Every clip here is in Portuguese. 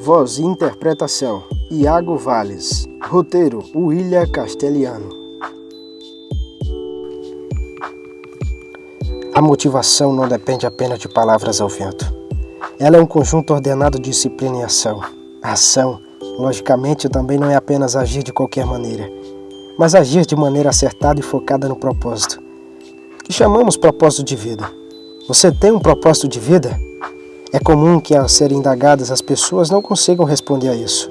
Voz e interpretação Iago Valles Roteiro William Castelhano A motivação não depende apenas de palavras ao vento. Ela é um conjunto ordenado de disciplina e ação. A ação, logicamente, também não é apenas agir de qualquer maneira, mas agir de maneira acertada e focada no propósito, que chamamos propósito de vida. Você tem um propósito de vida? É comum que, ao serem indagadas, as pessoas não consigam responder a isso.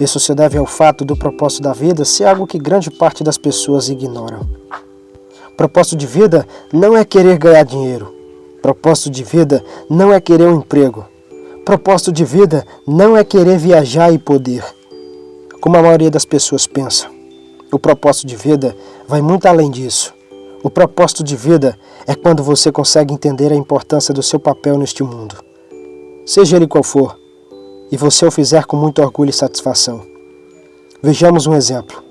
Isso se deve ao fato do propósito da vida ser algo que grande parte das pessoas ignoram. Propósito de vida não é querer ganhar dinheiro. Propósito de vida não é querer um emprego. Propósito de vida não é querer viajar e poder. Como a maioria das pessoas pensa. O propósito de vida vai muito além disso. O propósito de vida é quando você consegue entender a importância do seu papel neste mundo seja ele qual for, e você o fizer com muito orgulho e satisfação. Vejamos um exemplo.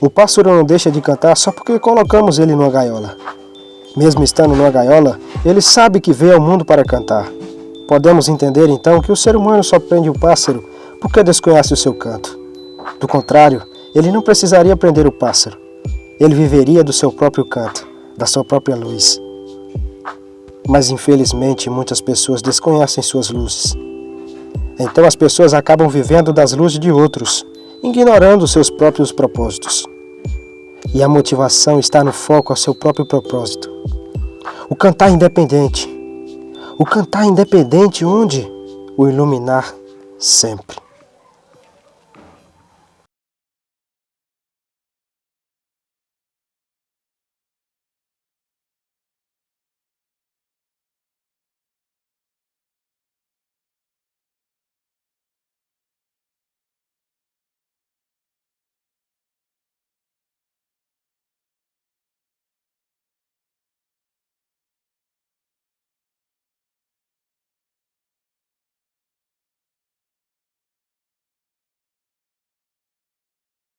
O pássaro não deixa de cantar só porque colocamos ele numa gaiola. Mesmo estando numa gaiola, ele sabe que veio ao mundo para cantar. Podemos entender então que o ser humano só prende o pássaro porque desconhece o seu canto. Do contrário, ele não precisaria prender o pássaro. Ele viveria do seu próprio canto, da sua própria luz. Mas infelizmente muitas pessoas desconhecem suas luzes. Então as pessoas acabam vivendo das luzes de outros, ignorando seus próprios propósitos. E a motivação está no foco ao seu próprio propósito. O cantar independente. O cantar independente onde? O iluminar sempre.